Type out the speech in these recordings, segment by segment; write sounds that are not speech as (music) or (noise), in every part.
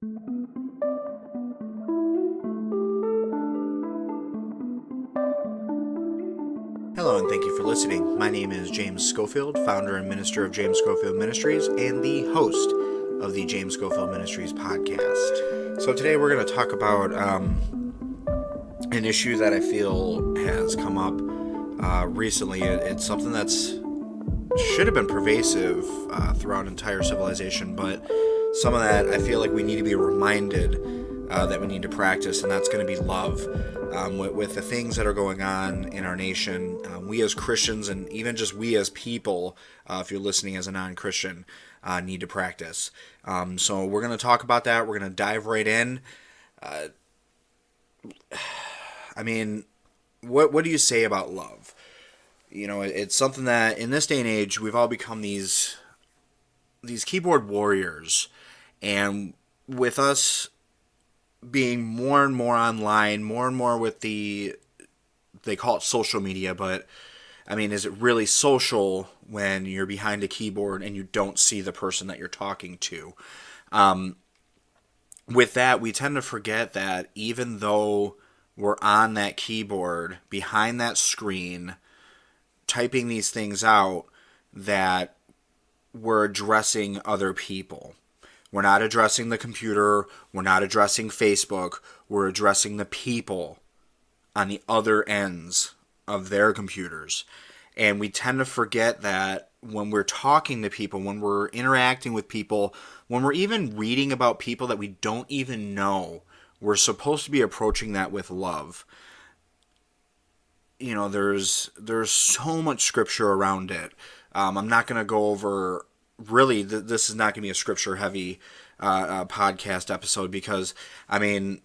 Hello, and thank you for listening. My name is James Schofield, founder and minister of James Schofield Ministries, and the host of the James Schofield Ministries podcast. So, today we're going to talk about um, an issue that I feel has come up uh, recently. It's something that's should have been pervasive uh, throughout entire civilization, but some of that I feel like we need to be reminded uh, that we need to practice, and that's going to be love. Um, with, with, the things that are going on in our nation, um, we as Christians, and even just we as people, uh, if you're listening as a non Christian, uh, need to practice. Um, so we're going to talk about that. We're going to dive right in. Uh, I mean, what what do you say about love? You know, it's something that in this day and age we've all become these these keyboard warriors, and with us being more and more online, more and more with the they call it social media, but I mean, is it really social when you're behind a keyboard and you don't see the person that you're talking to? Um, with that, we tend to forget that even though we're on that keyboard, behind that screen, typing these things out, that we're addressing other people. We're not addressing the computer. We're not addressing Facebook. We're addressing the people on the other ends of their computers. And we tend to forget that when we're talking to people, when we're interacting with people, when we're even reading about people that we don't even know, we're supposed to be approaching that with love. You know, there's there's so much scripture around it. Um, I'm not going to go over really, th- this is not going to be a scripture heavy uh, uh, podcast episode because, I mean,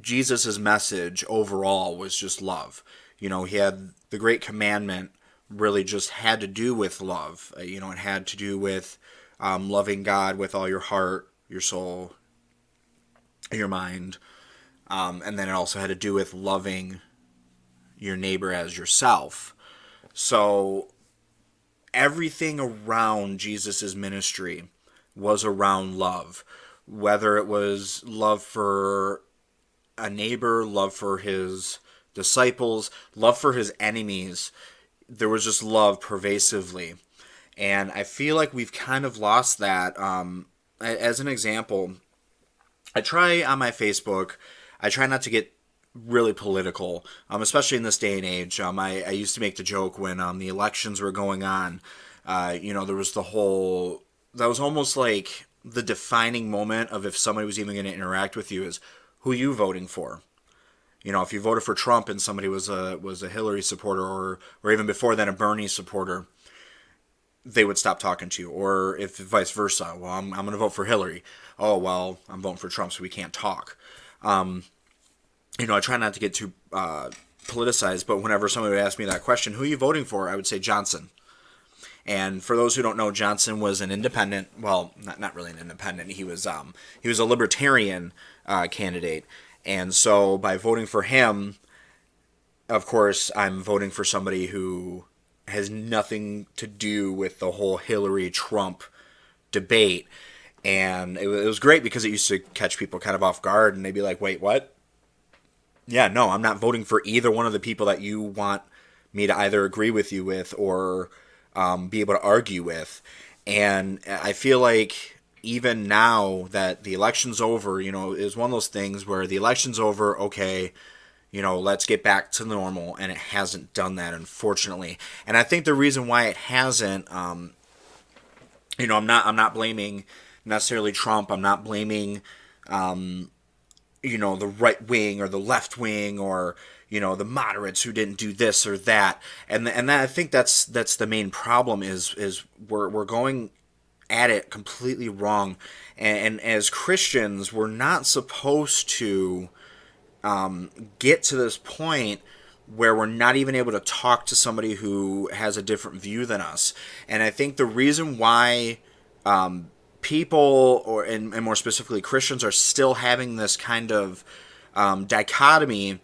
Jesus' message overall was just love. You know, he had the great commandment really just had to do with love. Uh, you know, it had to do with um, loving God with all your heart, your soul, your mind. Um, and then it also had to do with loving your neighbor as yourself. So everything around Jesus' ministry was around love. Whether it was love for a neighbor, love for his disciples, love for his enemies, there was just love pervasively. And I feel like we've kind of lost that. Um, as an example, I try on my Facebook, I try not to get really political, um, especially in this day and age. Um, I, I used to make the joke when um, the elections were going on. Uh, you know, there was the whole that was almost like the defining moment of if somebody was even going to interact with you is who you voting for. You know, if you voted for Trump and somebody was a was a Hillary supporter or or even before then a Bernie supporter, they would stop talking to you. Or if vice versa, well, I'm, I'm going to vote for Hillary. Oh, well, I'm voting for Trump, so we can't talk. Um, you know, I try not to get too uh, politicized, but whenever somebody would ask me that question, who are you voting for? I would say Johnson. And for those who don't know, Johnson was an independent. Well, not not really an independent. He was um, he was a libertarian uh, candidate, and so by voting for him, of course, I'm voting for somebody who has nothing to do with the whole Hillary Trump debate. And it was great because it used to catch people kind of off guard, and they'd be like, "Wait, what? Yeah, no, I'm not voting for either one of the people that you want me to either agree with you with or um, be able to argue with. And I feel like even now that the election's over, you know, is one of those things where the election's over, okay, you know, let's get back to normal. And it hasn't done that, unfortunately. And I think the reason why it hasn't, um, you know, I'm not, I'm not blaming necessarily Trump. I'm not blaming, um, you know the right wing or the left wing or you know the moderates who didn't do this or that. And and that, I think that's that's the main problem is is we're we're going at it completely wrong. And, and as Christians we're not supposed to um, get to this point where we're not even able to talk to somebody who has a different view than us. And I think the reason why um, people, or and, and more specifically Christians, are still having this kind of um, dichotomy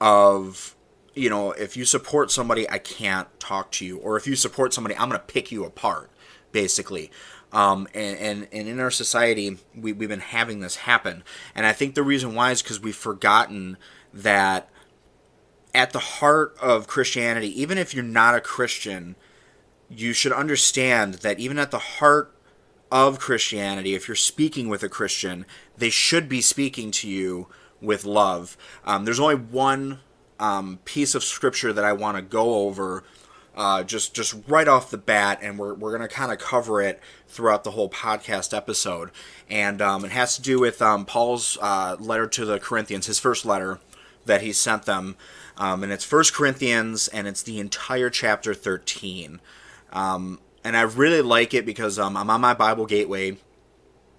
of you know if you support somebody, I can't talk to you, or if you support somebody, I'm going to pick you apart, basically. Um, and, and, and in our society, we, we've been having this happen. And I think the reason why is because we've forgotten that at the heart of Christianity, even if you're not a Christian, you should understand that even at the heart of Christianity, if you're speaking with a Christian, they should be speaking to you with love. Um, there's only one um, piece of scripture that I want to go over uh, just just right off the bat, and we're, we're going to kind of cover it throughout the whole podcast episode. And um, it has to do with um, Paul's uh, letter to the Corinthians, his first letter that he sent them. Um, and it's First Corinthians, and it's the entire chapter 13. Um, and I really like it because um, I'm on my Bible Gateway,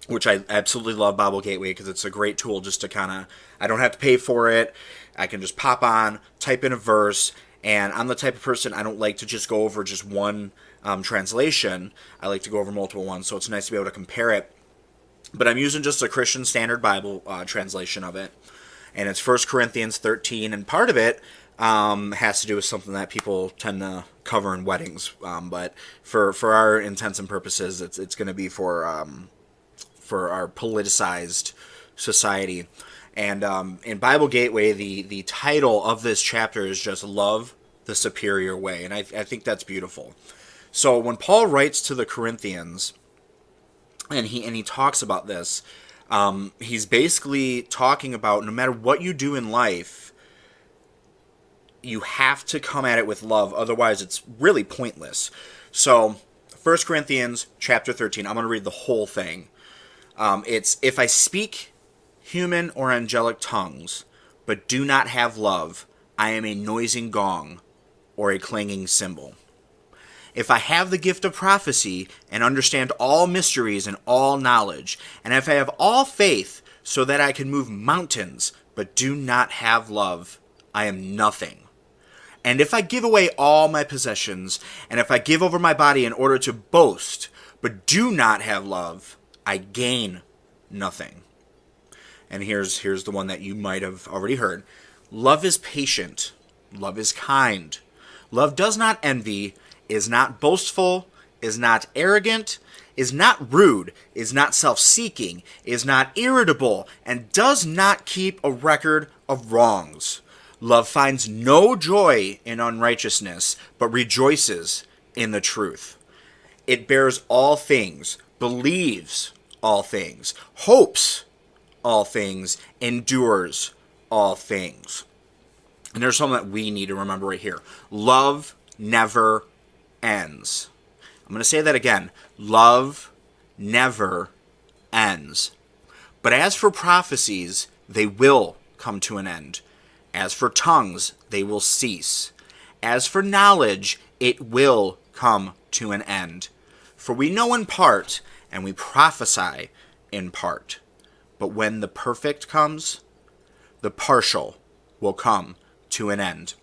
which I absolutely love Bible Gateway because it's a great tool just to kind of, I don't have to pay for it. I can just pop on, type in a verse, and I'm the type of person I don't like to just go over just one um, translation. I like to go over multiple ones, so it's nice to be able to compare it. But I'm using just a Christian Standard Bible uh, translation of it, and it's First Corinthians 13, and part of it um, has to do with something that people tend to cover in weddings. Um, but for for our intents and purposes, it's it's going to be for um, for our politicized society. And um, in Bible Gateway, the the title of this chapter is just "Love the Superior Way," and I, I think that's beautiful. So when Paul writes to the Corinthians, and he and he talks about this, um, he's basically talking about no matter what you do in life, you have to come at it with love, otherwise it's really pointless. So, 1 Corinthians chapter 13, I'm going to read the whole thing. Um, it's if I speak human or angelic tongues, but do not have love, I am a noising gong or a clanging cymbal. If I have the gift of prophecy and understand all mysteries and all knowledge, and if I have all faith so that I can move mountains, but do not have love, I am nothing. And if I give away all my possessions, and if I give over my body in order to boast, but do not have love, I gain nothing and here's here's the one that you might have already heard. Love is patient. Love is kind. Love does not envy, is not boastful, is not arrogant, is not rude, is not self seeking, is not irritable, and does not keep a record of wrongs. Love finds no joy in unrighteousness, but rejoices in the truth. It bears all things, believes all things, hopes all things, endures all things. And there's something that we need to remember right here love never ends. I'm going to say that again love never ends. But as for prophecies, they will come to an end. As for tongues, they will cease. As for knowledge, it will come to an end. For we know in part, and we prophesy in part. But when the perfect comes, the partial will come to an end.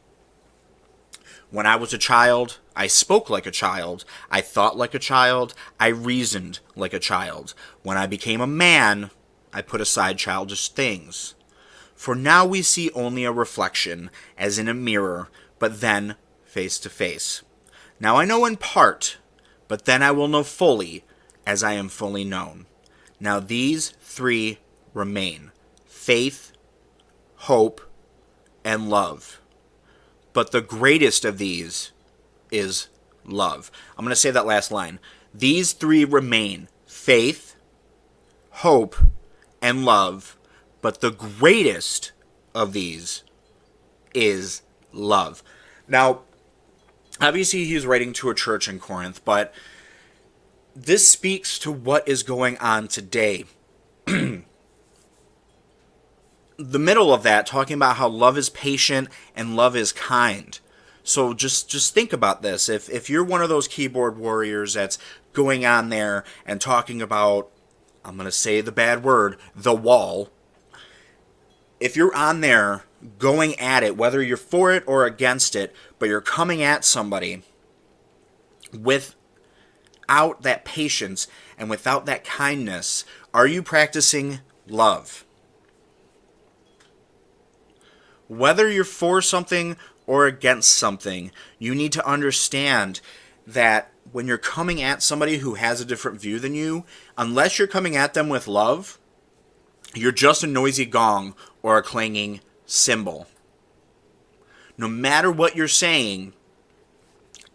When I was a child, I spoke like a child, I thought like a child, I reasoned like a child. When I became a man, I put aside childish things. For now we see only a reflection, as in a mirror, but then face to face. Now I know in part, but then I will know fully, as I am fully known. Now these three remain faith, hope, and love. But the greatest of these is love. I'm going to say that last line. These three remain faith, hope, and love. But the greatest of these is love. Now, obviously, he's writing to a church in Corinth, but this speaks to what is going on today. (clears throat) the middle of that talking about how love is patient and love is kind. So just just think about this. If if you're one of those keyboard warriors that's going on there and talking about I'm going to say the bad word, the wall. If you're on there going at it whether you're for it or against it, but you're coming at somebody without that patience and without that kindness, are you practicing love? whether you're for something or against something, you need to understand that when you're coming at somebody who has a different view than you, unless you're coming at them with love, you're just a noisy gong or a clanging cymbal. No matter what you're saying,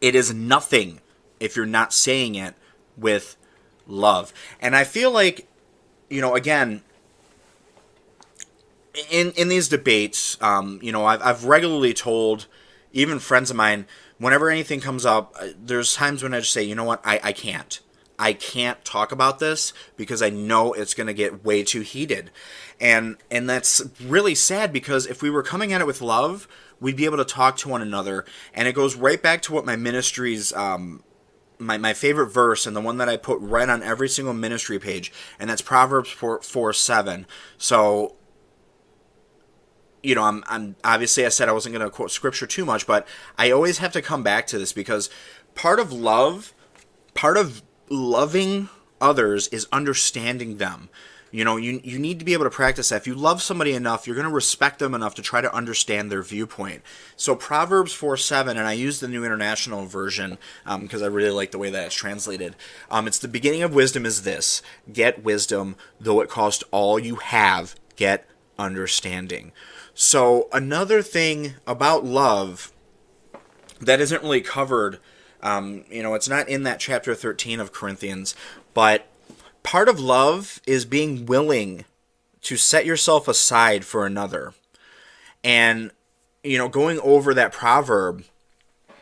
it is nothing if you're not saying it with love. And I feel like, you know, again, in in these debates, um, you know, I've I've regularly told even friends of mine whenever anything comes up, uh, there's times when I just say, you know what, I, I can't. I can't talk about this because I know it's going to get way too heated. And and that's really sad because if we were coming at it with love, we'd be able to talk to one another. And it goes right back to what my ministry's um, my, my favorite verse and the one that I put right on every single ministry page, and that's Proverbs 4, 4 7. So you know, I'm, I'm obviously I said I wasn't going to quote scripture too much, but I always have to come back to this because part of love, part of loving others is understanding them. You know, you, you need to be able to practice that. If you love somebody enough, you're going to respect them enough to try to understand their viewpoint. So Proverbs 4 7, and I use the New International Version because um, I really like the way that it's translated. Um, it's the beginning of wisdom is this get wisdom, though it cost all you have, get understanding. So, another thing about love that isn't really covered, um, you know, it's not in that chapter 13 of Corinthians, but part of love is being willing to set yourself aside for another. And, you know, going over that proverb,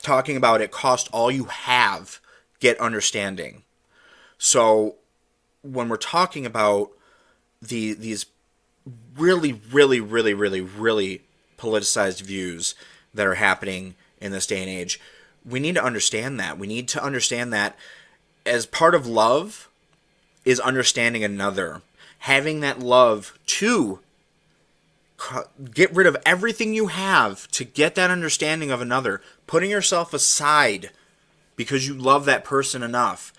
talking about it cost all you have, get understanding. So, when we're talking about the these really, really, really, really, really politicized views that are happening in this day and age. We need to understand that. We need to understand that as part of love is understanding another, having that love to get rid of everything you have to get that understanding of another, putting yourself aside because you love that person enough.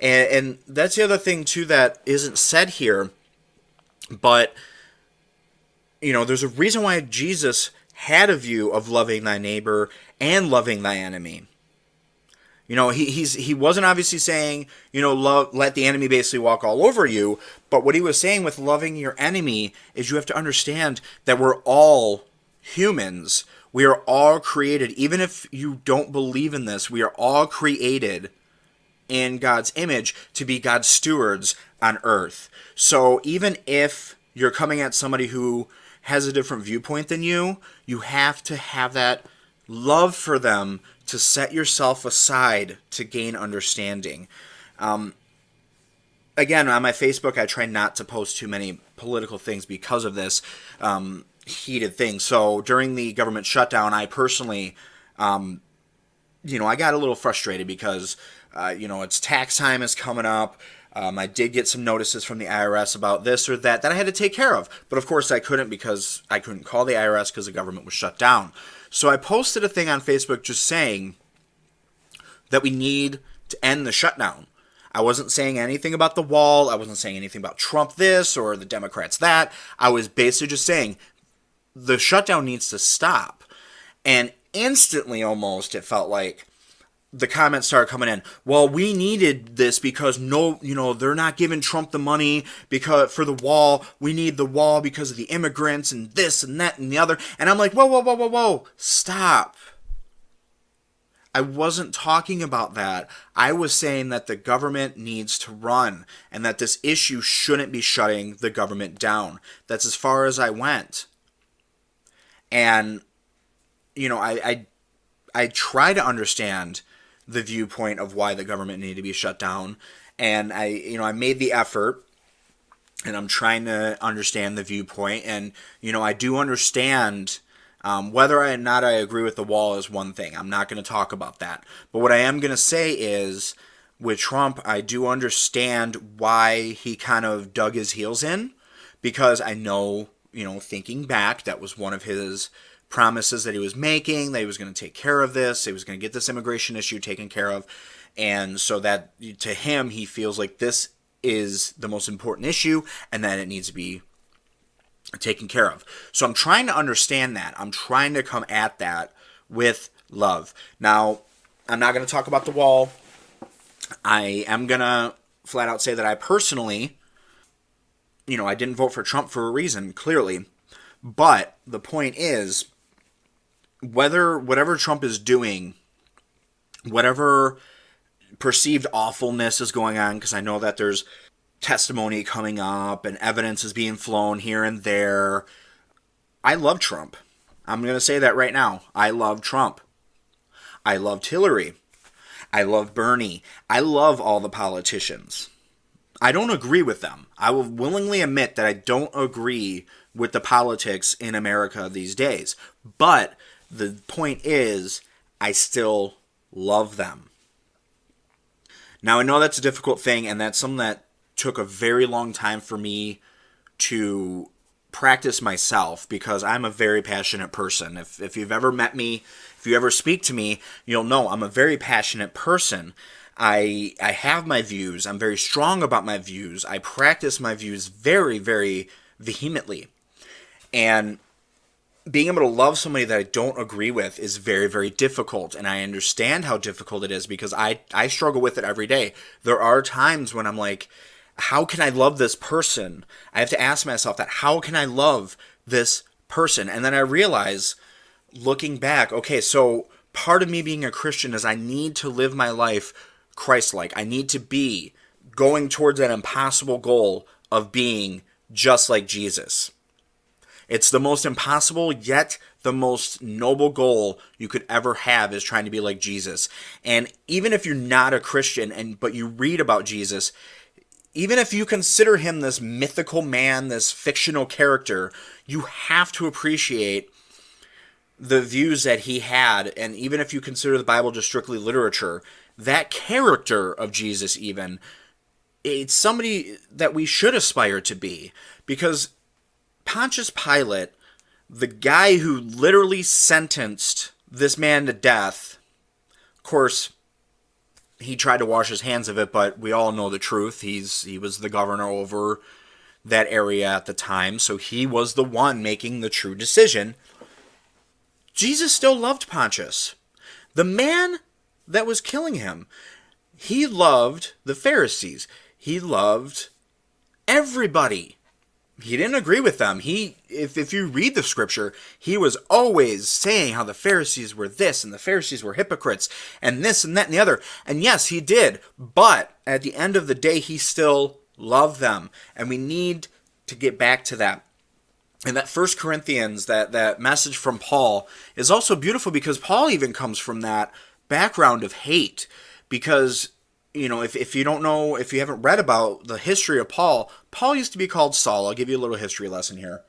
And, and that's the other thing, too, that isn't said here, but you know, there's a reason why Jesus had a view of loving thy neighbor and loving thy enemy. You know, he he's he wasn't obviously saying, you know, love let the enemy basically walk all over you, but what he was saying with loving your enemy is you have to understand that we're all humans. We are all created even if you don't believe in this, we are all created in God's image to be God's stewards on earth. So even if you're coming at somebody who has a different viewpoint than you, you have to have that love for them to set yourself aside to gain understanding. Um, again, on my Facebook, I try not to post too many political things because of this um, heated thing. So during the government shutdown, I personally, um, you know, I got a little frustrated because, uh, you know, it's tax time is coming up. Um, I did get some notices from the IRS about this or that that I had to take care of. But of course, I couldn't because I couldn't call the IRS because the government was shut down. So I posted a thing on Facebook just saying that we need to end the shutdown. I wasn't saying anything about the wall. I wasn't saying anything about Trump this or the Democrats that. I was basically just saying the shutdown needs to stop. And instantly, almost, it felt like the comments started coming in. Well, we needed this because no, you know, they're not giving Trump the money because for the wall. We need the wall because of the immigrants and this and that and the other. And I'm like, whoa, whoa, whoa, whoa, whoa, stop. I wasn't talking about that. I was saying that the government needs to run and that this issue shouldn't be shutting the government down. That's as far as I went. And you know, I I, I try to understand the viewpoint of why the government needed to be shut down. And I, you know, I made the effort and I'm trying to understand the viewpoint. And, you know, I do understand um, whether or not I agree with the wall is one thing. I'm not going to talk about that. But what I am going to say is with Trump, I do understand why he kind of dug his heels in because I know, you know, thinking back, that was one of his promises that he was making, that he was going to take care of this, he was going to get this immigration issue taken care of. And so that to him, he feels like this is the most important issue and that it needs to be taken care of. So I'm trying to understand that. I'm trying to come at that with love. Now, I'm not going to talk about the wall. I am going to flat out say that I personally, you know, I didn't vote for Trump for a reason, clearly. But the point is, whether whatever Trump is doing, whatever perceived awfulness is going on, because I know that there's testimony coming up and evidence is being flown here and there. I love Trump. I'm going to say that right now. I love Trump. I loved Hillary. I love Bernie. I love all the politicians. I don't agree with them. I will willingly admit that I don't agree with the politics in America these days. But the point is, I still love them. Now, I know that's a difficult thing, and that's something that took a very long time for me to practice myself because I'm a very passionate person. If, if you've ever met me, if you ever speak to me, you'll know I'm a very passionate person. I I have my views. I'm very strong about my views. I practice my views very very vehemently. And being able to love somebody that I don't agree with is very, very difficult. And I understand how difficult it is because I, I struggle with it every day. There are times when I'm like, how can I love this person? I have to ask myself that. How can I love this person? And then I realize, looking back, okay, so part of me being a Christian is I need to live my life Christ like. I need to be going towards that impossible goal of being just like Jesus. It's the most impossible yet the most noble goal you could ever have is trying to be like Jesus. And even if you're not a Christian and but you read about Jesus, even if you consider him this mythical man, this fictional character, you have to appreciate the views that he had. And even if you consider the Bible just strictly literature, that character of Jesus, even, it's somebody that we should aspire to be. Because Pontius Pilate, the guy who literally sentenced this man to death, of course, he tried to wash his hands of it, but we all know the truth. He's he was the governor over that area at the time, so he was the one making the true decision. Jesus still loved Pontius. The man that was killing him. He loved the Pharisees. He loved everybody he didn't agree with them. He, if, if you read the scripture, he was always saying how the Pharisees were this and the Pharisees were hypocrites and this and that and the other. And yes, he did. But at the end of the day, he still loved them. And we need to get back to that. And that First Corinthians, that, that message from Paul, is also beautiful because Paul even comes from that background of hate. Because you know, if, if you don't know, if you haven't read about the history of Paul, Paul used to be called Saul. I'll give you a little history lesson here.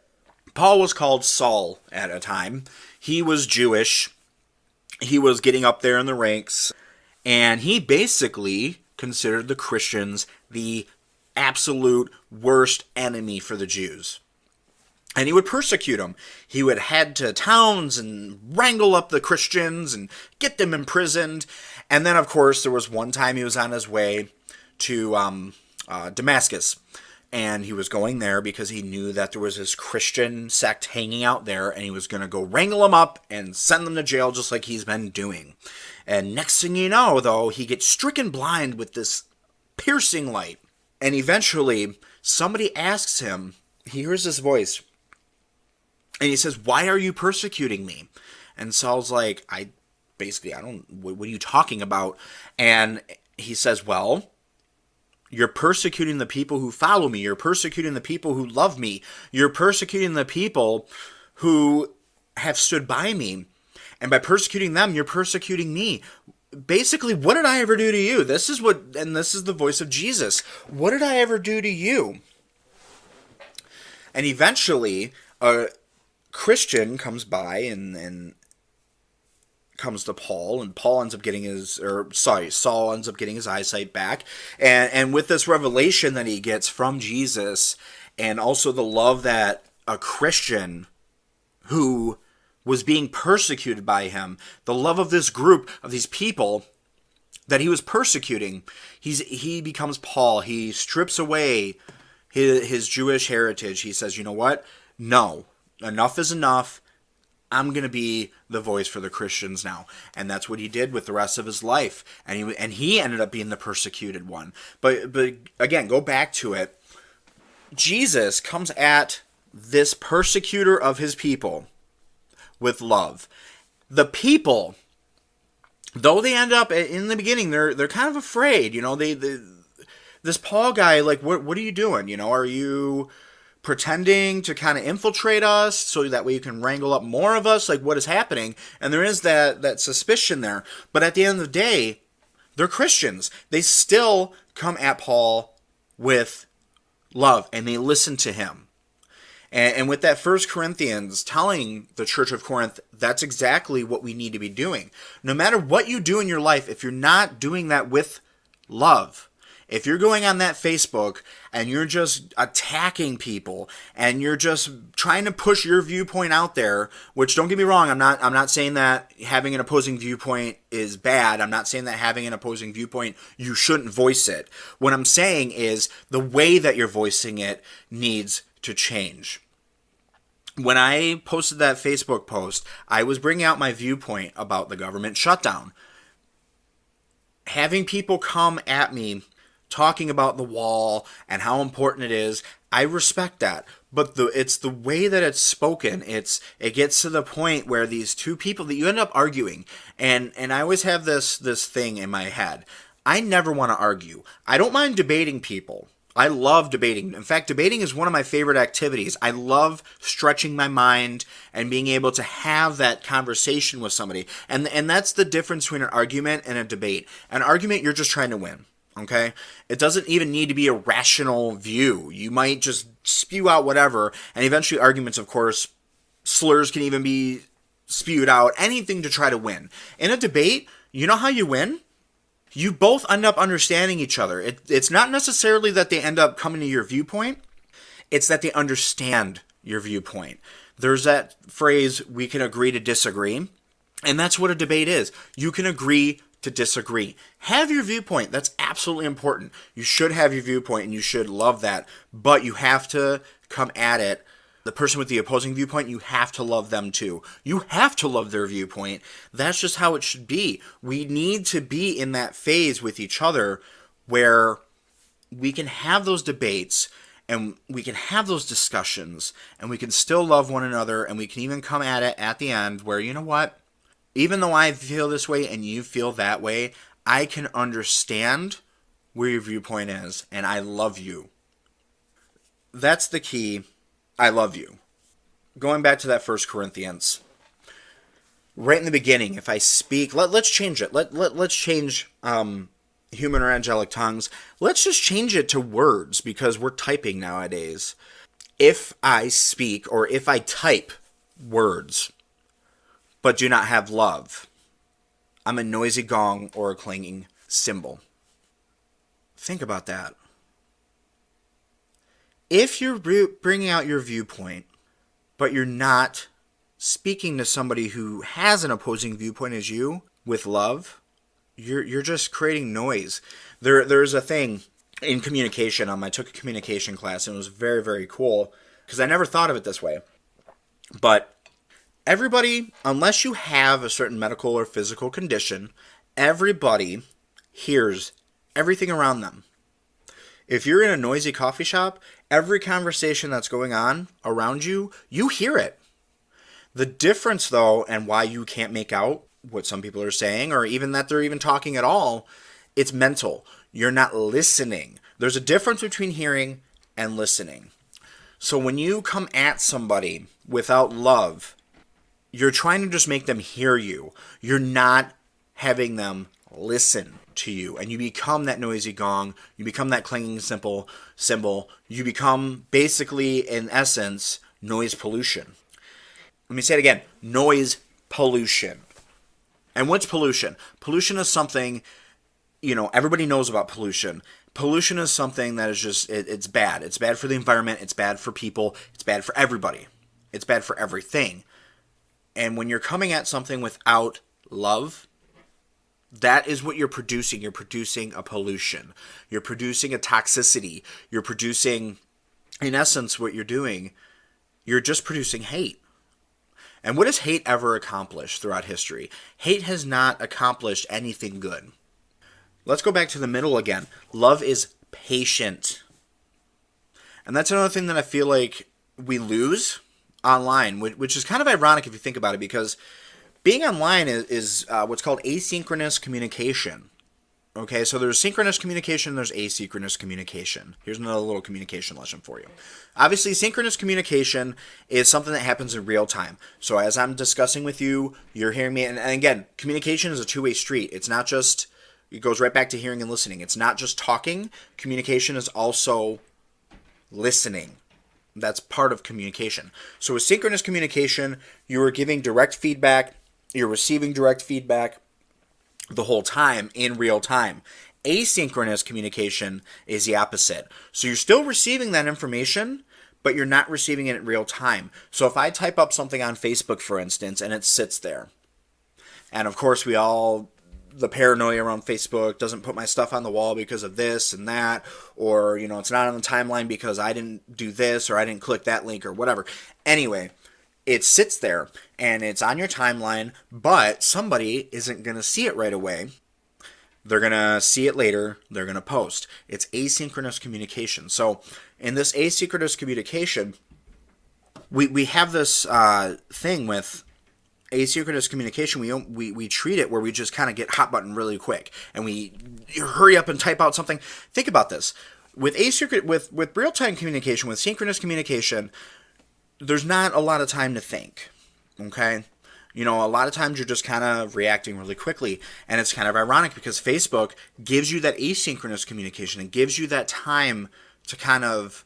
Paul was called Saul at a time. He was Jewish. He was getting up there in the ranks. And he basically considered the Christians the absolute worst enemy for the Jews. And he would persecute them. He would head to towns and wrangle up the Christians and get them imprisoned. And then, of course, there was one time he was on his way to um, uh, Damascus. And he was going there because he knew that there was this Christian sect hanging out there, and he was going to go wrangle them up and send them to jail just like he's been doing. And next thing you know, though, he gets stricken blind with this piercing light. And eventually, somebody asks him, he hears this voice, and he says, Why are you persecuting me? And Saul's like, I basically, I don't, what, what are you talking about? And he says, Well, you're persecuting the people who follow me. You're persecuting the people who love me. You're persecuting the people who have stood by me. And by persecuting them, you're persecuting me. Basically, what did I ever do to you? This is what, and this is the voice of Jesus. What did I ever do to you? And eventually, a Christian comes by and, and comes to Paul, and Paul ends up getting his, or sorry, Saul ends up getting his eyesight back, and and with this revelation that he gets from Jesus, and also the love that a Christian who was being persecuted by him, the love of this group of these people that he was persecuting, he's he becomes Paul. He strips away his, his Jewish heritage. He says, you know what? No, enough is enough. I'm going to be the voice for the Christians now. And that's what he did with the rest of his life. And he and he ended up being the persecuted one. But but again, go back to it. Jesus comes at this persecutor of his people with love. The people though they end up in the beginning they're they're kind of afraid, you know, they, they this Paul guy like what what are you doing? You know, are you pretending to kind of infiltrate us so that way you can wrangle up more of us like what is happening. And there is that that suspicion there. But at the end of the day they're christians. They still come at paul with love and they listen to him. And, and with that first corinthians telling the church of corinth that's exactly what we need to be doing. No matter what you do in your life if you're not doing that with love if you're going on that Facebook and you're just attacking people and you're just trying to push your viewpoint out there, which don't get me wrong, I'm not I'm not saying that having an opposing viewpoint is bad. I'm not saying that having an opposing viewpoint you shouldn't voice it. What I'm saying is the way that you're voicing it needs to change when I posted that Facebook post, I was bringing out my viewpoint about the government shutdown. Having people come at me talking about the wall and how important it is. I respect that, but the it's the way that it's spoken. It's it gets to the point where these two people that you end up arguing, and and I always have this this thing in my head. I never want to argue. I don't mind debating people. I love debating. In fact, debating is one of my favorite activities. I love stretching my mind and being able to have that conversation with somebody. And and that's the difference between an argument and a debate. An argument you're just trying to win. Okay? It doesn't even need to be a rational view. You might just spew out whatever, and eventually arguments, of course, slurs can even be spewed out, anything to try to win. In a debate, you know how you win? You both end up understanding each other. It, it's not necessarily that they end up coming to your viewpoint, it's that they understand your viewpoint. There's that phrase, we can agree to disagree. And that's what a debate is. You can agree to disagree. Have your viewpoint. That's absolutely important. You should have your viewpoint and you should love that, but you have to come at it. The person with the opposing viewpoint, you have to love them too. You have to love their viewpoint. That's just how it should be. We need to be in that phase with each other where we can have those debates and we can have those discussions and we can still love one another and we can even come at it at the end where, you know what? Even though I feel this way and you feel that way, I can understand where your viewpoint is and I love you. That's the key. I love you. Going back to that first Corinthians, right in the beginning, if I speak, let, let's change it. Let, let, let's change um, human or angelic tongues. Let's just change it to words because we're typing nowadays. If I speak or if I type words, but do not have love. I'm a noisy gong or a clanging cymbal. Think about that. If you're bringing out your viewpoint, but you're not speaking to somebody who has an opposing viewpoint as you with love, you're you're just creating noise. There there's a thing in communication. Um, I took a communication class and it was very very cool because I never thought of it this way. But everybody, unless you have a certain medical or physical condition, everybody hears everything around them. If you're in a noisy coffee shop, every conversation that's going on around you, you hear it. The difference, though, and why you can't make out what some people are saying, or even that they're even talking at all, it's mental. You're not listening. There's a difference between hearing and listening. So when you come at somebody without love, you're trying to just make them hear you. You're not having them listen to you. And you become that noisy gong. You become that clanging simple cymbal. You become basically in essence noise pollution. Let me say it again. Noise pollution. And what's pollution? Pollution is something you know everybody knows about pollution. Pollution is something that is just it, it's bad. It's bad for the environment. It's bad for people. It's bad for everybody. It's bad for everything and when you're coming at something without love, that is what you're producing. You're producing a pollution. You're producing a toxicity. You're producing, in essence, what you're doing, you're just producing hate. And what has hate ever accomplished throughout history? Hate has not accomplished anything good. Let's go back to the middle again. Love is patient. And that's another thing that I feel like we lose online, which is kind of ironic if you think about it, because being online is, is uh, what's called asynchronous communication. Okay, so there's synchronous communication, there's asynchronous communication. Here's another little communication lesson for you. Obviously, synchronous communication is something that happens in real time. So as I'm discussing with you, you're hearing me, and, and again, communication is a two-way street. It's not just, it goes right back to hearing and listening. It's not just talking. Communication is also listening. That's part of communication. So with synchronous communication, you are giving direct feedback, you're receiving direct feedback the whole time in real time. Asynchronous communication is the opposite. So you're still receiving that information, but you're not receiving it in real time. So if I type up something on Facebook, for instance, and it sits there, and of course we all the paranoia around Facebook doesn't put my stuff on the wall because of this and that, or you know, it's not on the timeline because I didn't do this or I didn't click that link or whatever. Anyway, it sits there and it's on your timeline, but somebody isn't going to see it right away. They're going to see it later. They're going to post. It's asynchronous communication. So, in this asynchronous communication, we, we have this uh, thing with asynchronous communication, we we we treat it where we just kind of get hot button really quick, and we hurry up and type out something. Think about this with asynchronous with with real time communication, with synchronous communication. There's not a lot of time to think. Okay. You know, a lot of times you're just kind of reacting really quickly. And it's kind of ironic because Facebook gives you that asynchronous communication and gives you that time to kind of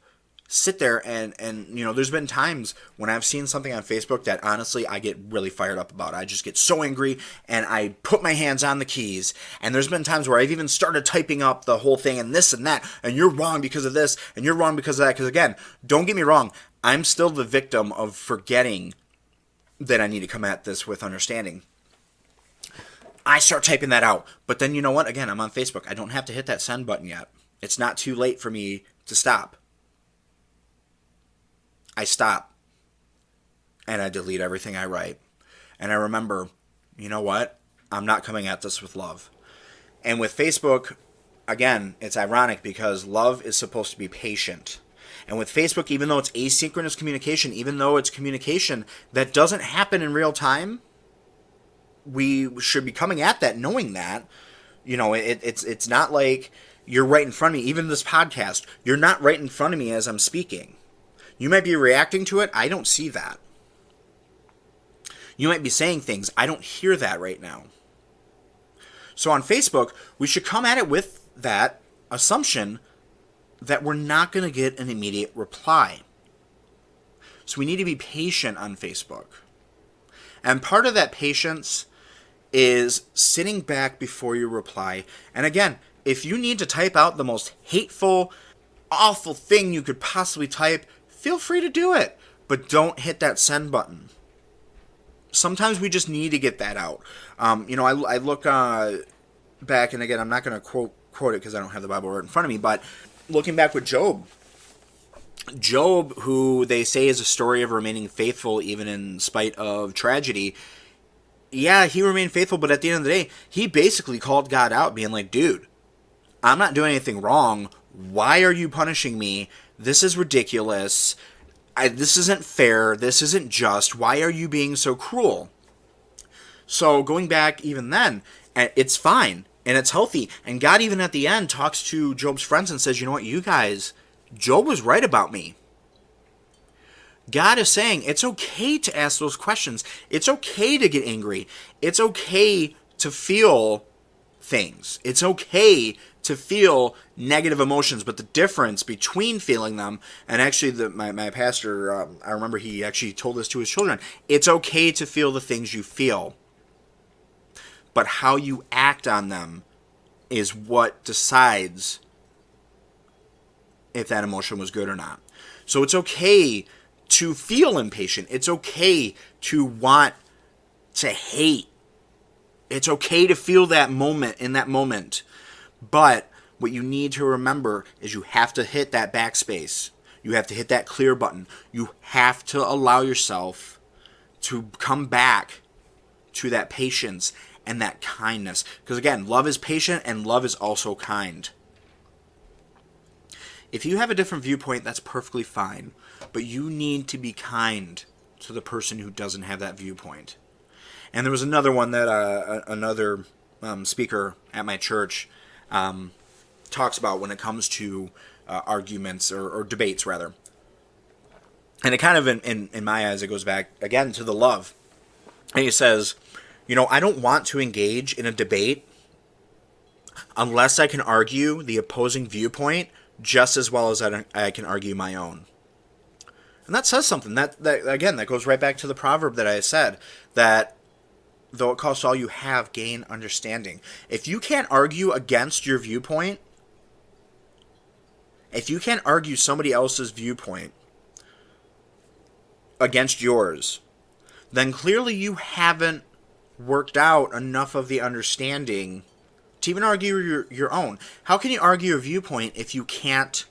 sit there and and you know there's been times when i've seen something on facebook that honestly i get really fired up about. I just get so angry and i put my hands on the keys. And there's been times where i've even started typing up the whole thing and this and that and you're wrong because of this and you're wrong because of that. Because again don't get me wrong i'm still the victim of forgetting that i need to come at this with understanding. I start typing that out but then you know what? Again i'm on facebook. I don't have to hit that send button yet. It's not too late for me to stop I stop and I delete everything I write. And I remember, you know what? I'm not coming at this with love. And with Facebook, again, it's ironic because love is supposed to be patient. And with Facebook, even though it's asynchronous communication, even though it's communication that doesn't happen in real time, we should be coming at that knowing that. You know, it, it's it's not like you're right in front of me. Even this podcast, you're not right in front of me as I'm speaking. You might be reacting to it. I don't see that. You might be saying things. I don't hear that right now. So on Facebook, we should come at it with that assumption that we're not going to get an immediate reply. So we need to be patient on Facebook. And part of that patience is sitting back before you reply. And again, if you need to type out the most hateful, awful thing you could possibly type, feel free to do it. But don't hit that send button. Sometimes we just need to get that out. Um, you know, I, I look uh, back, and again, I'm not going to quote quote it because I don't have the Bible right in front of me, but looking back with Job, Job, who they say is a story of remaining faithful even in spite of tragedy, yeah, he remained faithful, but at the end of the day, he basically called God out, being like, dude, I'm not doing anything wrong. Why are you punishing me? This is ridiculous. I, this isn't fair. This isn't just. Why are you being so cruel? So going back even then, eh, it's fine and it's healthy. And God even at the end talks to Job's friends and says, "You know what, you guys, Job was right about me." God is saying it's okay to ask those questions. It's okay to get angry. It's okay to feel things. It's okay to feel negative emotions, but the difference between feeling them and actually, the, my, my pastor, um, I remember he actually told this to his children it's okay to feel the things you feel, but how you act on them is what decides if that emotion was good or not. So it's okay to feel impatient, it's okay to want to hate. It's okay to feel that moment in that moment but what you need to remember is you have to hit that backspace. You have to hit that clear button. You have to allow yourself to come back to that patience and that kindness. Because again, love is patient and love is also kind. If you have a different viewpoint, that's perfectly fine. But you need to be kind to the person who doesn't have that viewpoint. And there was another one that uh, another um, speaker at my church um, talks about when it comes to uh, arguments or, or, debates, rather. And it kind of, in, in, in my eyes, it goes back again to the love. And he says, you know, I don't want to engage in a debate unless I can argue the opposing viewpoint just as well as I, I can argue my own. And that says something. That, that again, that goes right back to the proverb that I said that though it costs all you have, gain understanding. If you can't argue against your viewpoint, if you can't argue somebody else's viewpoint against yours, then clearly you haven't worked out enough of the understanding to even argue your, your own. How can you argue a viewpoint if you can't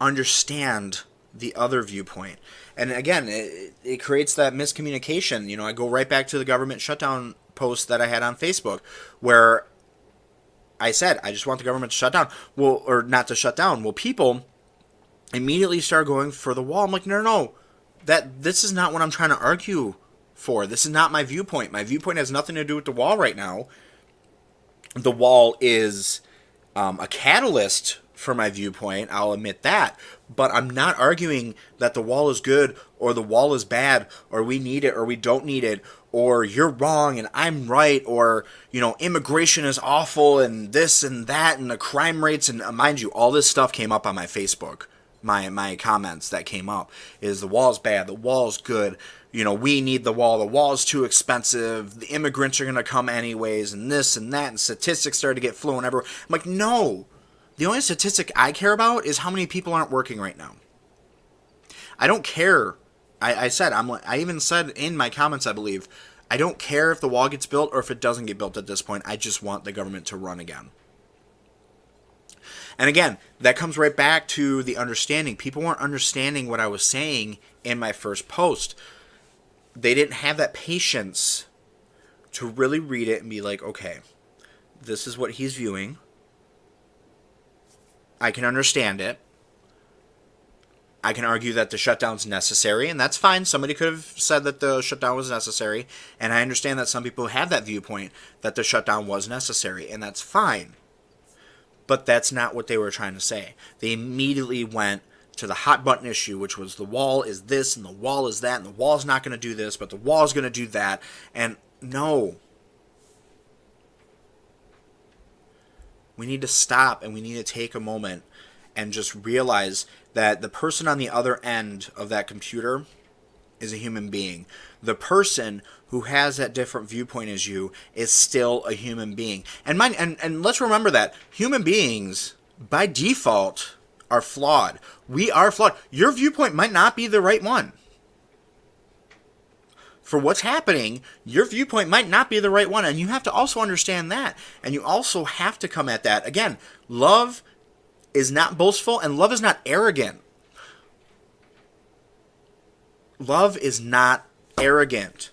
understand the other viewpoint? And again, it, it creates that miscommunication. You know, I go right back to the government shutdown post that I had on Facebook where I said, I just want the government to shut down. Well, or not to shut down. Well, people immediately start going for the wall. I'm like, no, no, no. That this is not what I'm trying to argue for. This is not my viewpoint. My viewpoint has nothing to do with the wall right now. The wall is um, a catalyst for my viewpoint. I'll admit that. But I'm not arguing that the wall is good or the wall is bad or we need it or we don't need it or you're wrong and I'm right or you know immigration is awful and this and that and the crime rates and uh, mind you all this stuff came up on my Facebook my my comments that came up is the wall's bad the wall's good you know, we need the wall. The wall's too expensive. The immigrants are going to come anyways, and this and that, and statistics started to get flown everywhere. I'm like, no. The only statistic I care about is how many people aren't working right now. I don't care. I, I said, I'm. I even said in my comments, I believe, I don't care if the wall gets built or if it doesn't get built at this point. I just want the government to run again. And again, that comes right back to the understanding. People weren't understanding what I was saying in my first post they didn't have that patience to really read it and be like, okay, this is what he's viewing. I can understand it. I can argue that the shutdown's necessary, and that's fine. Somebody could have said that the shutdown was necessary, and I understand that some people have that viewpoint that the shutdown was necessary, and that's fine. But that's not what they were trying to say. They immediately went to the hot button issue, which was the wall is this and the wall is that, and the wall's not going to do this, but the wall's going to do that. And no. We need to stop and we need to take a moment and just realize that the person on the other end of that computer is a human being. The person who has that different viewpoint as you is still a human being. And mind and, and let's remember that human beings by default are flawed. We are flawed. Your viewpoint might not be the right one. For what's happening, your viewpoint might not be the right one. And you have to also understand that. And you also have to come at that. Again, love is not boastful and love is not arrogant. Love is not arrogant.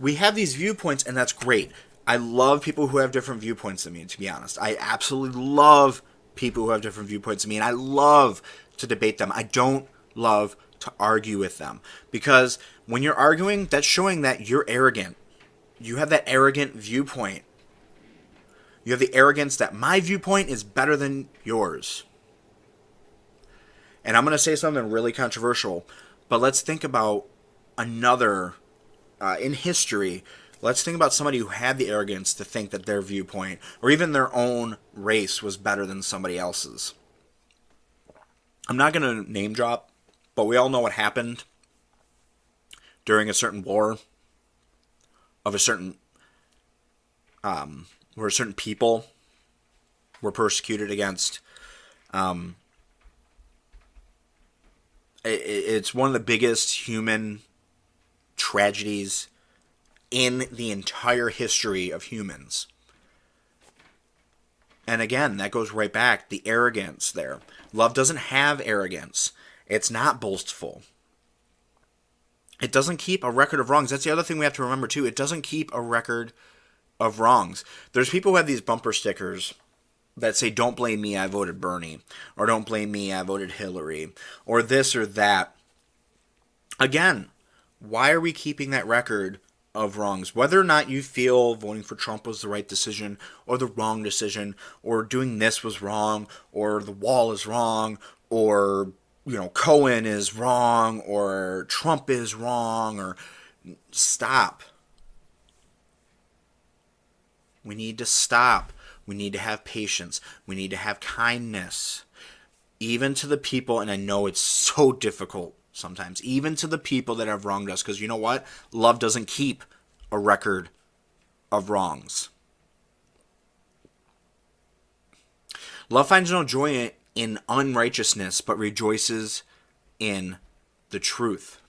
We have these viewpoints, and that's great. I love people who have different viewpoints than me, to be honest. I absolutely love people who have different viewpoints than me, and I love to debate them. I don't love to argue with them because when you're arguing, that's showing that you're arrogant. You have that arrogant viewpoint. You have the arrogance that my viewpoint is better than yours. And I'm going to say something really controversial, but let's think about another uh, in history Let's think about somebody who had the arrogance to think that their viewpoint or even their own race was better than somebody else's. I'm not going to name drop, but we all know what happened during a certain war of a certain um, where certain people were persecuted against. Um, it, it's one of the biggest human tragedies in the entire history of humans. And again, that goes right back the arrogance there. Love doesn't have arrogance. It's not boastful. it doesn't keep a record of wrongs. That's the other thing we have to remember too. It doesn't keep a record of wrongs. There's people who have these bumper stickers that say, Don't blame me, I voted Bernie, or Don't blame me, I voted Hillary, or this or that. Again, why are we keeping that record of wrongs? Whether or not you feel voting for Trump was the right decision, or the wrong decision, or doing this was wrong, or the wall is wrong, or you know Cohen is wrong, or Trump is wrong, or stop. We need to stop. We need to have patience. We need to have kindness. Even to the people, and I know it's so difficult sometimes, even to the people that have wronged us, because you know what? Love doesn't keep a record of wrongs. Love finds no joy in unrighteousness, but rejoices in the truth.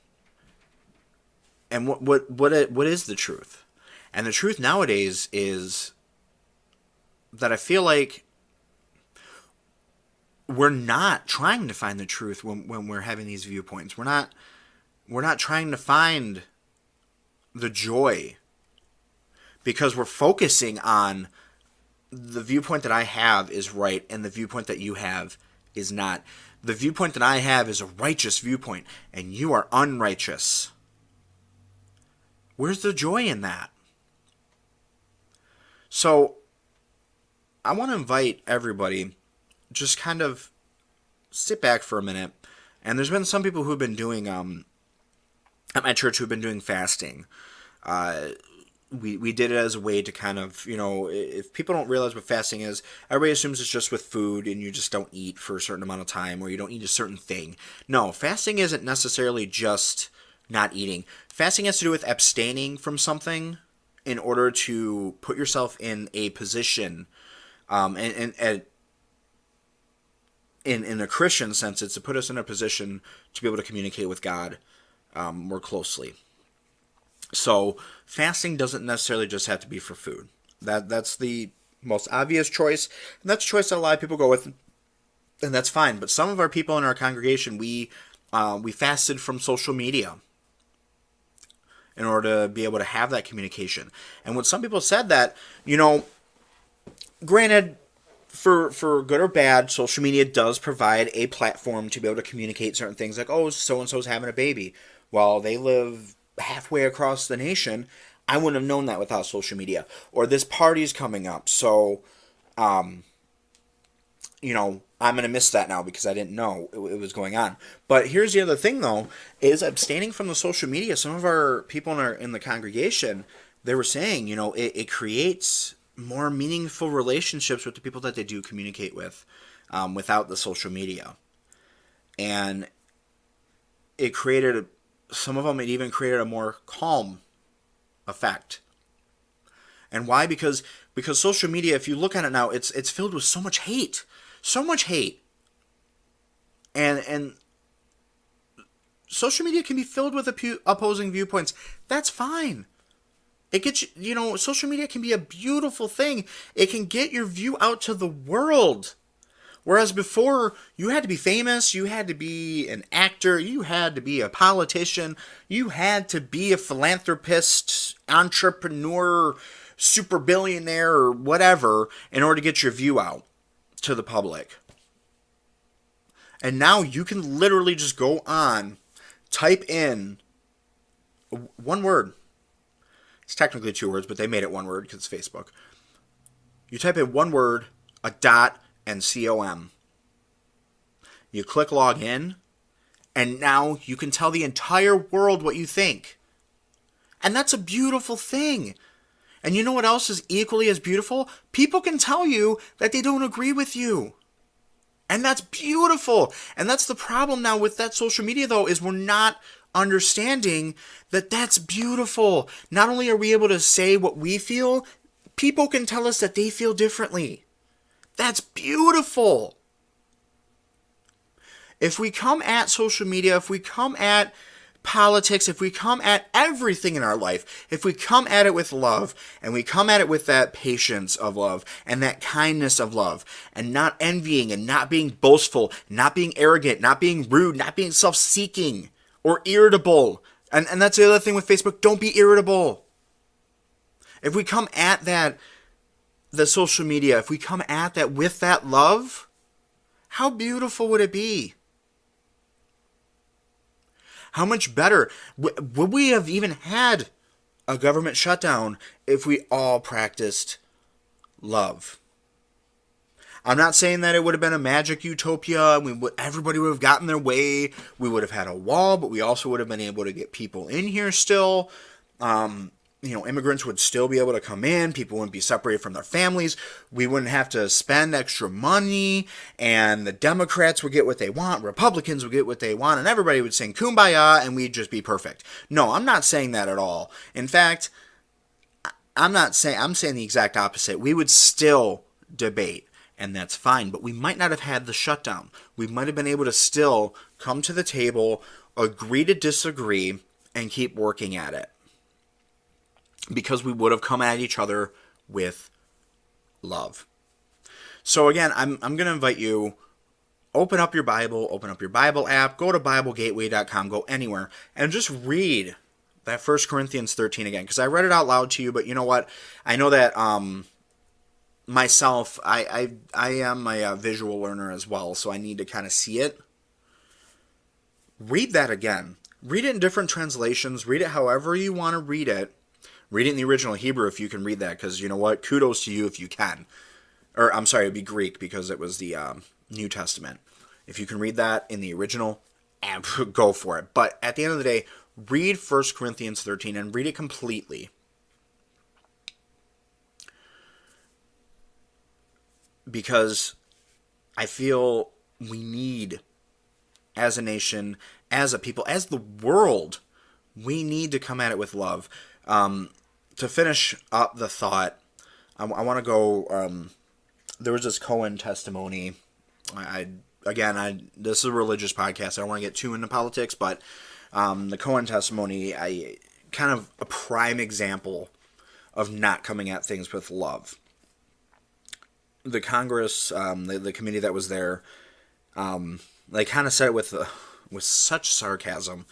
And what what what what is the truth? And the truth nowadays is that I feel like we're not trying to find the truth when, when we're having these viewpoints. We're not we're not trying to find the joy because we're focusing on the viewpoint that I have is right and the viewpoint that you have is not. The viewpoint that I have is a righteous viewpoint and you are unrighteous. Where's the joy in that? So, I want to invite everybody just kind of sit back for a minute. And there's been some people who've been doing um, at my church who've been doing fasting. Uh, we, we did it as a way to kind of, you know, if people don't realize what fasting is, everybody assumes it's just with food and you just don't eat for a certain amount of time or you don't eat a certain thing. No, fasting isn't necessarily just not eating. Fasting has to do with abstaining from something in order to put yourself in a position um, and, and, and in in a Christian sense, it's to put us in a position to be able to communicate with God um, more closely. So fasting doesn't necessarily just have to be for food. That that's the most obvious choice, and that's a choice that a lot of people go with, and that's fine. But some of our people in our congregation, we uh, we fasted from social media in order to be able to have that communication. And when some people said that, you know, granted, for for good or bad, social media does provide a platform to be able to communicate certain things like, oh, so and so's having a baby. Well, they live halfway across the nation. I wouldn't have known that without social media. Or this party's coming up, so um, you know, I'm gonna miss that now because I didn't know it, it, was going on. But here's the other thing, though, is abstaining from the social media. Some of our people in our in the congregation, they were saying, you know, it, it creates more meaningful relationships with the people that they do communicate with um, without the social media. And it created, some of them, it even created a more calm effect. And why? Because because social media, if you look at it now, it's it's filled with so much hate, so much hate. And and social media can be filled with opposing viewpoints. That's fine. It gets you, you know, social media can be a beautiful thing. It can get your view out to the world. Whereas before, you had to be famous, you had to be an actor, you had to be a politician, you had to be a philanthropist, entrepreneur, super billionaire, or whatever in order to get your view out to the public. And now you can literally just go on, type in one word, it's technically two words, but they made it one word because it's Facebook. You type in one word, a dot, and com. You click log in, and now you can tell the entire world what you think. And that's a beautiful thing. And you know what else is equally as beautiful? People can tell you that they don't agree with you. And that's beautiful. And that's the problem now with that social media, though, is we're not understanding that that's beautiful. Not only are we able to say what we feel, people can tell us that they feel differently. That's beautiful. If we come at social media, if we come at politics, if we come at everything in our life, if we come at it with love, and we come at it with that patience of love, and that kindness of love, and not envying, and not being boastful, not being arrogant, not being rude, not being self seeking, or irritable, And and that's the other thing with Facebook. Don't be irritable. If we come at that the social media, if we come at that with that love, how beautiful would it be? How much better would we have even had a government shutdown if we all practiced love? I'm not saying that it would have been a magic utopia. We would, everybody would have gotten their way. We would have had a wall, but we also would have been able to get people in here still. Um, you know, immigrants would still be able to come in. People wouldn't be separated from their families. We wouldn't have to spend extra money, and the Democrats would get what they want. Republicans would get what they want, and everybody would sing "Kumbaya," and we'd just be perfect. No, I'm not saying that at all. In fact, I'm not saying I'm saying the exact opposite. We would still debate and that's fine. But we might not have had the shutdown. We might have been able to still come to the table, agree to disagree, and keep working at it. Because we would have come at each other with love. So again, I'm, I'm going to invite you open up your Bible, open up your Bible app, go to BibleGateway.com, go anywhere, and just read that First Corinthians 13 again. Because I read it out loud to you, but you know what? I know that um, myself, I I, I am a, a visual learner as well, so I need to kind of see it. Read that again. Read it in different translations. Read it however you want to read it. Read it in the original Hebrew if you can read that, because you know what? Kudos to you if you can. Or I'm sorry, it'd be Greek because it was the um, New Testament. If you can read that in the original, (laughs) go for it. But at the end of the day, read 1 Corinthians 13 and read it completely. because I feel we need, as a nation, as a people, as the world, we need to come at it with love. Um, to finish up the thought, I, I want to go. Um, there was this Cohen testimony. I, I again, I this is a religious podcast. I don't want to get too into politics, but um, the Cohen testimony, I kind of a prime example of not coming at things with love the Congress, um, the, the committee that was there, um, they kind of said it with uh, with such sarcasm,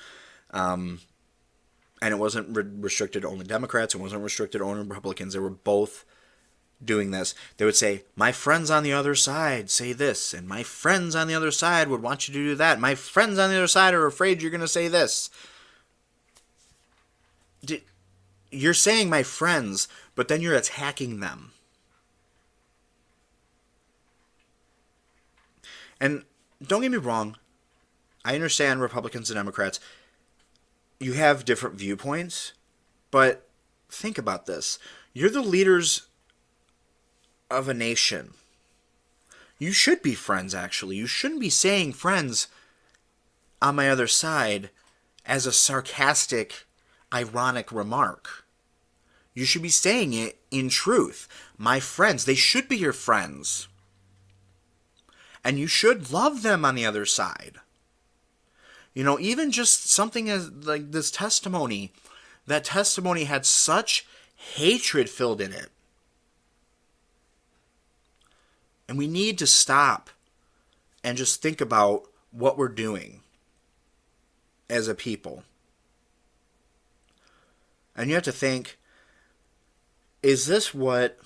um, and it wasn't re- restricted to only Democrats. It wasn't restricted to only Republicans. They were both doing this. They would say, "My friends on the other side say this, and my friends on the other side would want you to do that. My friends on the other side are afraid you're going to say this." You're saying my friends, but then you're attacking them. And don't get me wrong, I understand Republicans and Democrats. You have different viewpoints, but think about this. You're the leaders of a nation. You should be friends, actually. You shouldn't be saying friends on my other side as a sarcastic, ironic remark. You should be saying it in truth. My friends, they should be your friends and you should love them on the other side. You know, even just something as like this testimony, that testimony had such hatred filled in it. And we need to stop and just think about what we're doing as a people. And you have to think is this what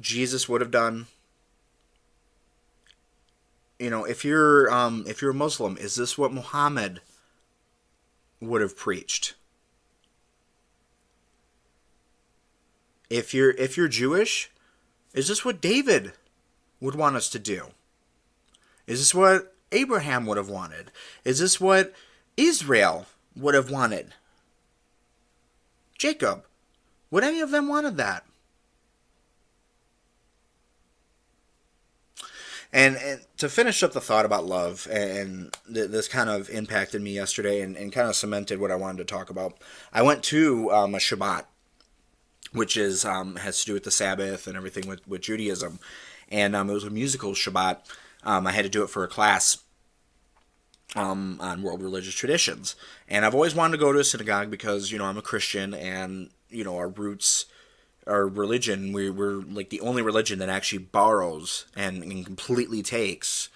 Jesus would have done? you know, if you're um, if you're a Muslim, is this what Muhammad would have preached? If you're if you're Jewish, is this what David would want us to do? Is this what Abraham would have wanted? Is this what Israel would have wanted? Jacob, would any of them wanted that? And, and to finish up the thought about love, and th- this kind of impacted me yesterday and, and kind of cemented what I wanted to talk about. I went to um, a Shabbat, which is um, has to do with the Sabbath and everything with, with Judaism. And um, it was a musical Shabbat. Um, I had to do it for a class um, on world religious traditions. And I've always wanted to go to a synagogue because, you know, I'm a Christian and, you know, our roots our religion, we, we're like the only religion that actually borrows and, and completely takes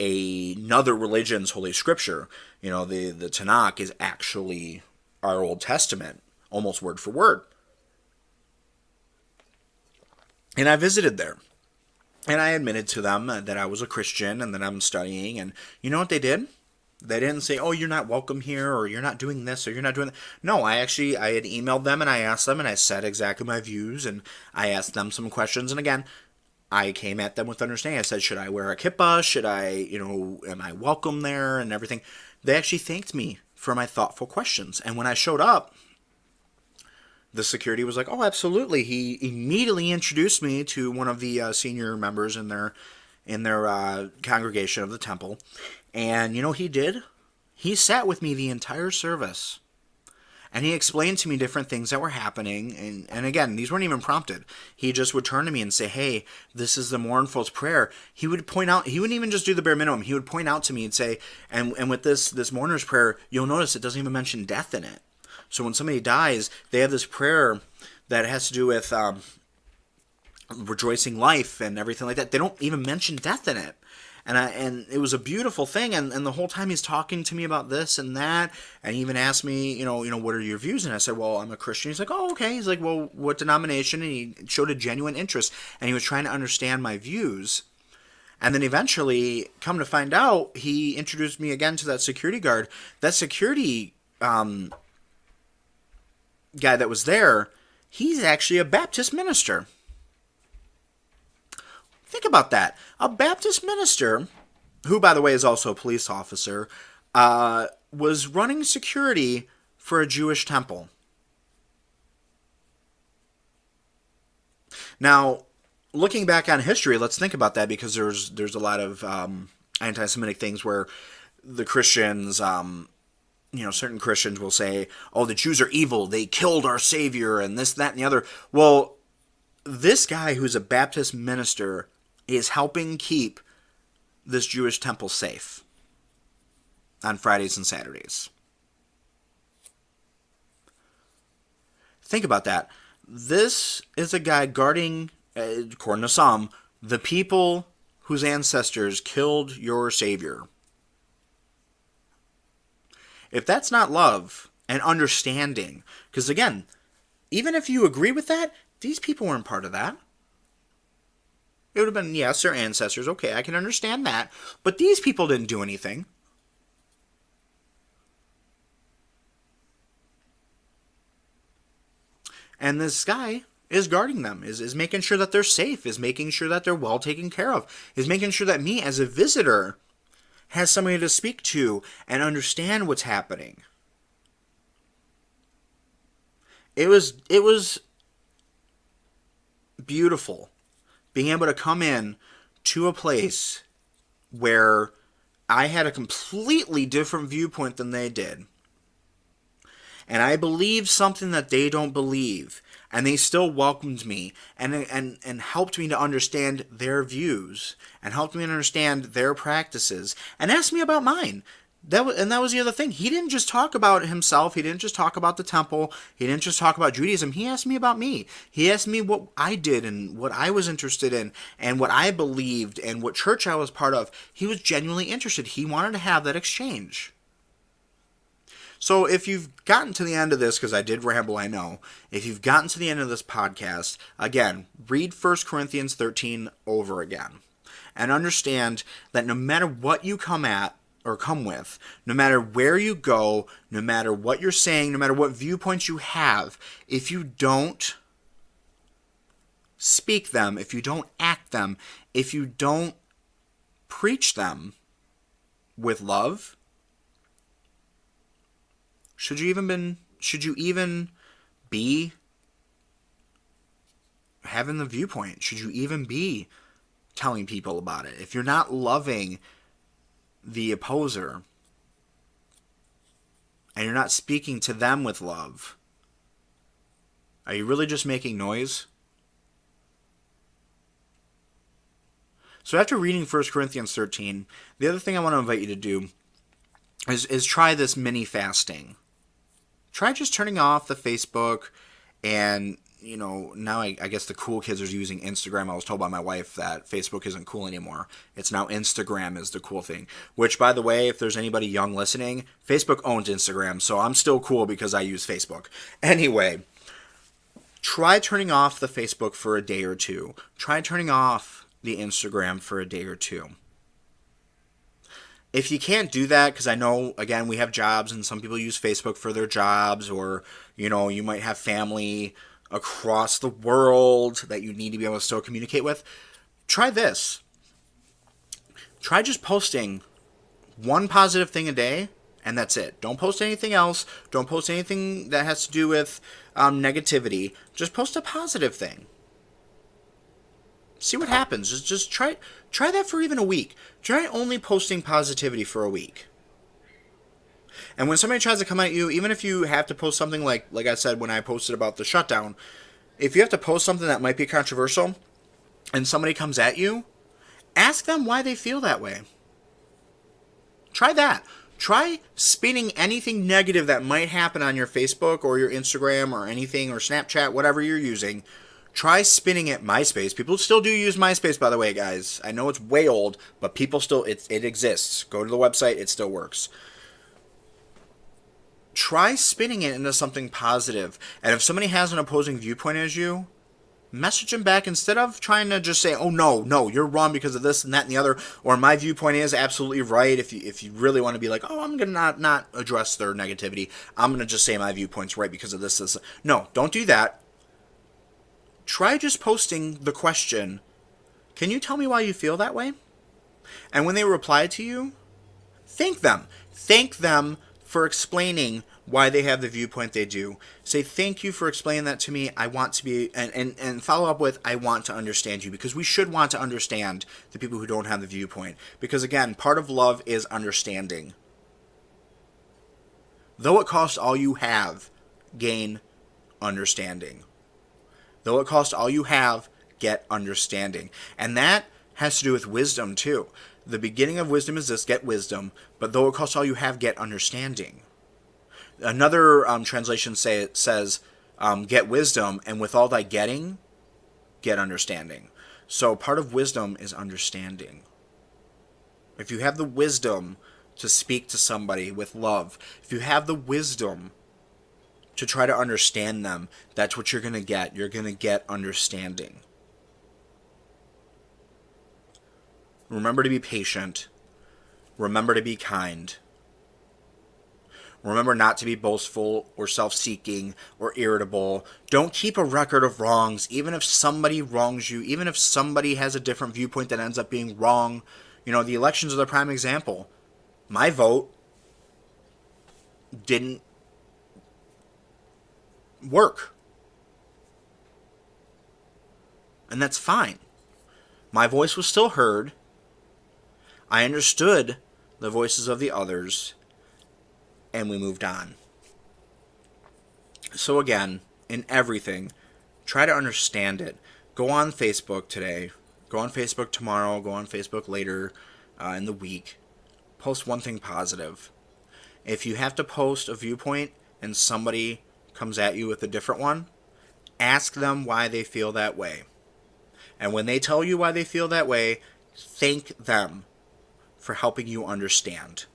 a, another religion's holy scripture. You know, the, the Tanakh is actually our Old Testament, almost word for word. And I visited there. And I admitted to them that I was a Christian and that I'm studying. And you know what they did? They didn't say, "Oh, you're not welcome here," or "You're not doing this," or "You're not doing that." No, I actually I had emailed them and I asked them and I said exactly my views and I asked them some questions. And again, I came at them with understanding. I said, "Should I wear a kippah? Should I, you know, am I welcome there?" And everything. They actually thanked me for my thoughtful questions. And when I showed up, the security was like, "Oh, absolutely." He immediately introduced me to one of the uh, senior members in their in their uh, congregation of the temple, and you know he did? He sat with me the entire service. And he explained to me different things that were happening. And, and again, these weren't even prompted. He just would turn to me and say, Hey, this is the mournful's prayer. He would point out, he wouldn't even just do the bare minimum. He would point out to me and say, and, and with this, this mourner's prayer, you'll notice it doesn't even mention death in it. So when somebody dies, they have this prayer that has to do with um, rejoicing life and everything like that. They don't even mention death in it and I, and it was a beautiful thing. And, and the whole time he's talking to me about this and that and he even asked me you know you know what are your views? And I said well I'm a Christian. He's like oh okay. He's like well what denomination? And he showed a genuine interest. And he was trying to understand my views. And then eventually come to find out he introduced me again to that security guard. That security um, guy that was there he's actually a Baptist minister Think about that. A Baptist minister, who, by the way, is also a police officer, uh, was running security for a Jewish temple. Now, looking back on history, let's think about that because there's there's a lot of um, anti-Semitic things where the Christians, um, you know, certain Christians will say, "Oh, the Jews are evil; they killed our Savior," and this, that, and the other. Well, this guy who's a Baptist minister is helping keep this Jewish temple safe on Fridays and Saturdays. Think about that. This is a guy guarding, uh, according to some, the people whose ancestors killed your Savior. If that's not love and understanding, because again, even if you agree with that, these people weren't part of that. It would have been, yes, their ancestors. Okay, I can understand that. But these people didn't do anything. And this guy is guarding them, is, is making sure that they're safe, is making sure that they're well taken care of, is making sure that me as a visitor has somebody to speak to and understand what's happening. It was it was beautiful being able to come in to a place where I had a completely different viewpoint than they did. And I believed something that they don't believe. And they still welcomed me and, and, and helped me to understand their views and helped me understand their practices and asked me about mine that was, and that was the other thing. He didn't just talk about himself. He didn't just talk about the temple. He didn't just talk about Judaism. He asked me about me. He asked me what I did and what I was interested in and what I believed and what church I was part of. He was genuinely interested. He wanted to have that exchange. So if you've gotten to the end of this, because I did ramble, I know. If you've gotten to the end of this podcast, again, read 1 Corinthians 13 over again and understand that no matter what you come at, or come with, no matter where you go, no matter what you're saying, no matter what viewpoints you have, if you don't speak them, if you don't act them, if you don't preach them with love, should you even been should you even be having the viewpoint? Should you even be telling people about it? If you're not loving the opposer and you're not speaking to them with love, are you really just making noise? So after reading 1 Corinthians 13, the other thing I want to invite you to do is, is try this mini fasting. Try just turning off the Facebook and you know, now I, I, guess the cool kids are using Instagram. I was told by my wife that Facebook isn't cool anymore. It's now Instagram is the cool thing. Which, by the way, if there's anybody young listening, Facebook owns Instagram, so I'm still cool because I use Facebook. (laughs) Anyway, try turning off the Facebook for a day or two. Try turning off the Instagram for a day or two. If you can't do that, because I know, again, we have jobs and some people use Facebook for their jobs, or, you know, you might have family across the world that you need to be able to still communicate with, try this. Try just posting one positive thing a day, and that's it. Don't post anything else. Don't post anything that has to do with um, negativity. Just post a positive thing. See what happens. Just just try try that for even a week. Try only posting positivity for a week. And when somebody tries to come at you, even if you have to post something like like I said when I posted about the shutdown, if you have to post something that might be controversial and somebody comes at you, ask them why they feel that way. Try that. Try spinning anything negative that might happen on your Facebook or your Instagram or anything or Snapchat, whatever you're using. Try spinning it MySpace. People still do use MySpace, by the way, guys. I know it's way old, but people still it it exists. Go to the website; it still works try spinning it into something positive. And if somebody has an opposing viewpoint as you, message them back instead of trying to just say, "Oh no, no, you're wrong because of this and that and the other," or "My viewpoint is absolutely right." If you if you really want to be like, "Oh, I'm gonna not not address their negativity," I'm gonna just say my viewpoint's right because of this. This. No, don't do that. Try just posting the question. Can you tell me why you feel that way? And when they reply to you, thank them. Thank them for explaining why they have the viewpoint they do. Say, thank you for explaining that to me. I want to be, and, and, and follow up with, I want to understand you, because we should want to understand the people who don't have the viewpoint. Because again, part of love is understanding. Though it costs all you have, gain understanding. Though it costs all you have, get understanding. And that has to do with wisdom too. The beginning of wisdom is this get wisdom, but though it costs all you have, get understanding. Another um, translation say, says, um, get wisdom, and with all thy getting, get understanding. So part of wisdom is understanding. If you have the wisdom to speak to somebody with love, if you have the wisdom to try to understand them, that's what you're going to get. You're going to get understanding. Remember to be patient. Remember to be kind. Remember not to be boastful or self seeking or irritable. Don't keep a record of wrongs, even if somebody wrongs you, even if somebody has a different viewpoint that ends up being wrong. You know, the elections are the prime example. My vote didn't work. And that's fine. My voice was still heard I understood the voices of the others, and we moved on. So, again, in everything, try to understand it. Go on Facebook today, go on Facebook tomorrow, go on Facebook later uh, in the week. Post one thing positive. If you have to post a viewpoint and somebody comes at you with a different one, ask them why they feel that way. And when they tell you why they feel that way, thank them for helping you understand.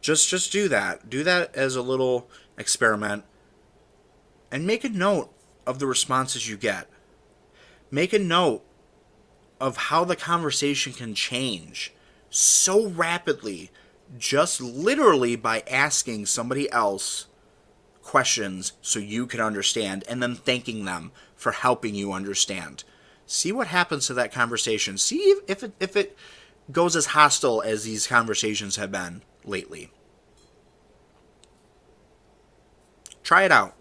Just just do that. Do that as a little experiment and make a note of the responses you get. Make a note of how the conversation can change so rapidly just literally by asking somebody else questions so you can understand and then thanking them for helping you understand. See what happens to that conversation. See if it, if it goes as hostile as these conversations have been lately. Try it out.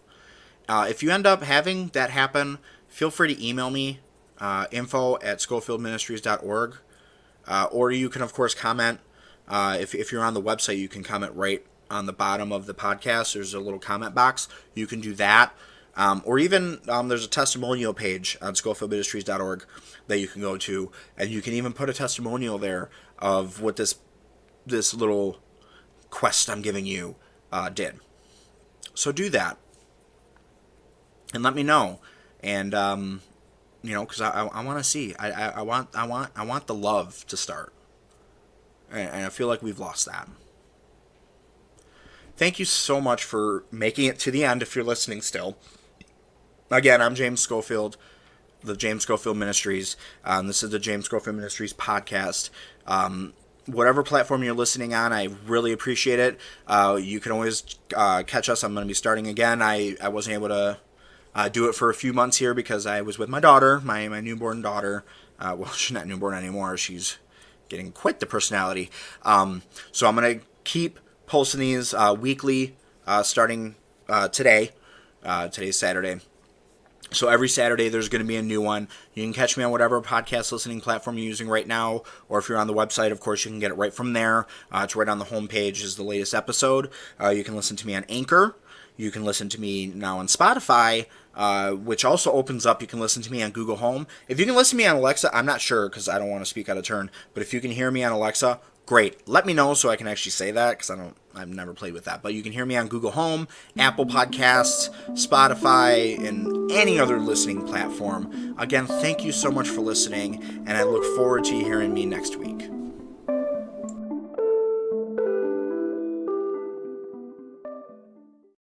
Uh, if you end up having that happen, feel free to email me, uh, info at schofieldministries.org. Uh, or you can, of course, comment. Uh, if, if you're on the website, you can comment right on the bottom of the podcast. There's a little comment box. You can do that. Um, or even um, there's a testimonial page on schofieldministries.org that you can go to, and you can even put a testimonial there of what this this little quest I'm giving you uh, did. So do that. and let me know. And um, you know, because I, I, I want to see. I, I, I want I want I want the love to start, and, and I feel like we've lost that. Thank you so much for making it to the end if you're listening still. Again, I'm James Schofield, the James Schofield Ministries. Um, this is the James Schofield Ministries podcast. Um, whatever platform you're listening on, I really appreciate it. Uh, you can always uh, catch us. I'm going to be starting again. I, I wasn't able to uh, do it for a few months here because I was with my daughter, my, my newborn daughter. Uh, well, (laughs) she's not newborn anymore. She's getting quite the personality. Um, so I'm going to keep posting these uh, weekly uh, starting today. Today's Saturday. So every Saturday there's going to be a new one. You can catch me on whatever podcast listening platform you're using right now, or if you're on the website, of course, you can get it right from there. Uh, it's right on the homepage is the latest episode. Uh, you can listen to me on Anchor. You can listen to me now on Spotify, uh, which also opens up. You can listen to me on Google Home. If you can listen to me on Alexa, I'm not sure because I don't want to speak out of turn. But if you can hear me on Alexa, great. Let me know so I can actually say that because I don't. I've never played with that. But you can hear me on Google Home, Apple Podcasts, Spotify, and any other listening platform. Again, thank you so much for listening, and I look forward to hearing me next week.